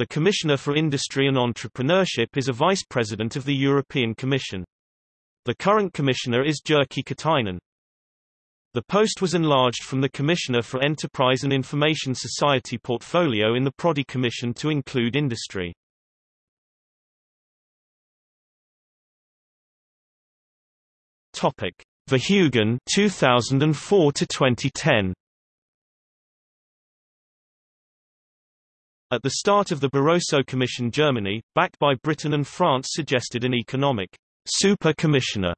The Commissioner for Industry and Entrepreneurship is a Vice President of the European Commission. The current Commissioner is Jyrki Katainen. The post was enlarged from the Commissioner for Enterprise and Information Society portfolio in the Prodi Commission to include industry. Topic: Verheugen 2004 to 2010. At the start of the Barroso Commission Germany, backed by Britain and France suggested an economic super commissioner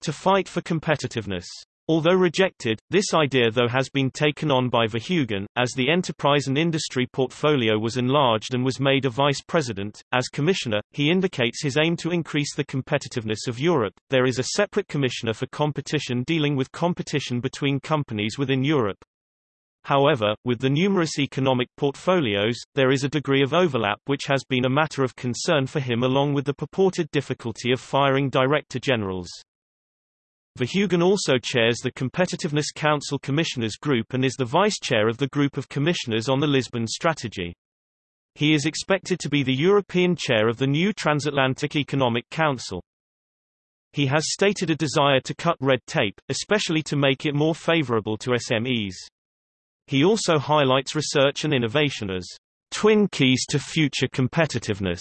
to fight for competitiveness. Although rejected, this idea though has been taken on by Verheugen, as the enterprise and industry portfolio was enlarged and was made a vice president. As commissioner, he indicates his aim to increase the competitiveness of Europe. There is a separate commissioner for competition dealing with competition between companies within Europe. However, with the numerous economic portfolios, there is a degree of overlap which has been a matter of concern for him along with the purported difficulty of firing director generals. Verheugen also chairs the Competitiveness Council Commissioners Group and is the vice-chair of the Group of Commissioners on the Lisbon Strategy. He is expected to be the European chair of the new Transatlantic Economic Council. He has stated a desire to cut red tape, especially to make it more favorable to SMEs. He also highlights research and innovation as twin keys to future competitiveness.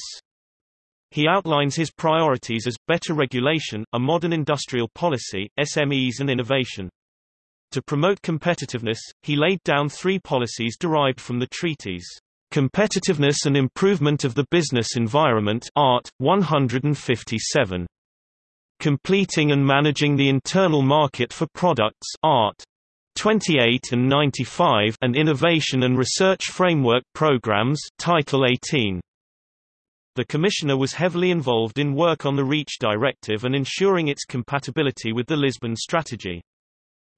He outlines his priorities as, better regulation, a modern industrial policy, SMEs and innovation. To promote competitiveness, he laid down three policies derived from the treaties. Competitiveness and Improvement of the Business Environment Art. 157. Completing and Managing the Internal Market for Products Art. 28 and 95 and Innovation and Research Framework Programs Title 18. The Commissioner was heavily involved in work on the REACH directive and ensuring its compatibility with the Lisbon strategy.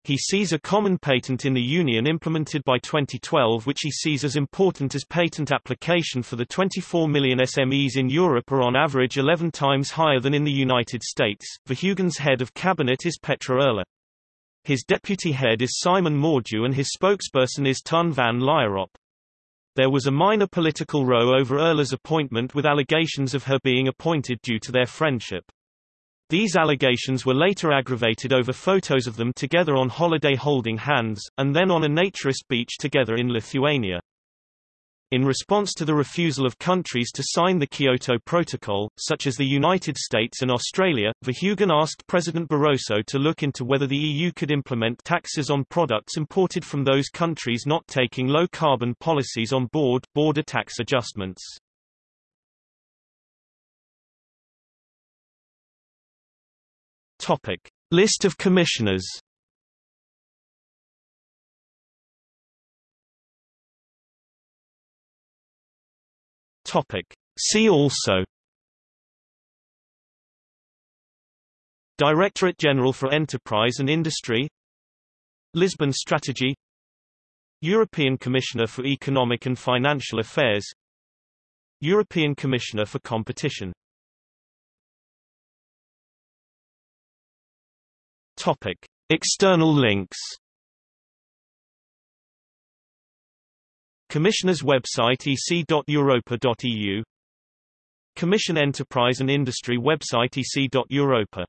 He sees a common patent in the Union implemented by 2012 which he sees as important as patent application for the 24 million SMEs in Europe are on average 11 times higher than in the United States. Verheugen's head of cabinet is Petra Erle. His deputy head is Simon Mordue and his spokesperson is Ton van Lierop. There was a minor political row over Erle's appointment with allegations of her being appointed due to their friendship. These allegations were later aggravated over photos of them together on holiday holding hands, and then on a naturist beach together in Lithuania. In response to the refusal of countries to sign the Kyoto Protocol, such as the United States and Australia, Verheugen asked President Barroso to look into whether the EU could implement taxes on products imported from those countries not taking low-carbon policies on board, border tax adjustments. Topic. List of commissioners Topic. See also Directorate General for Enterprise and Industry Lisbon Strategy European Commissioner for Economic and Financial Affairs European Commissioner for Competition Topic. External links Commissioner's website ec.europa.eu Commission Enterprise and Industry website ec.europa.eu